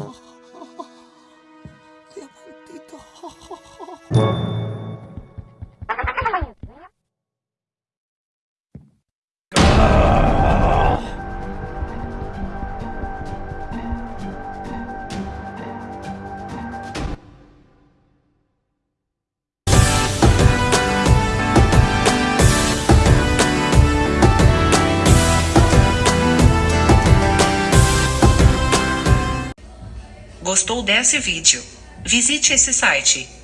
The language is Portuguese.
Oh. Gostou desse vídeo? Visite esse site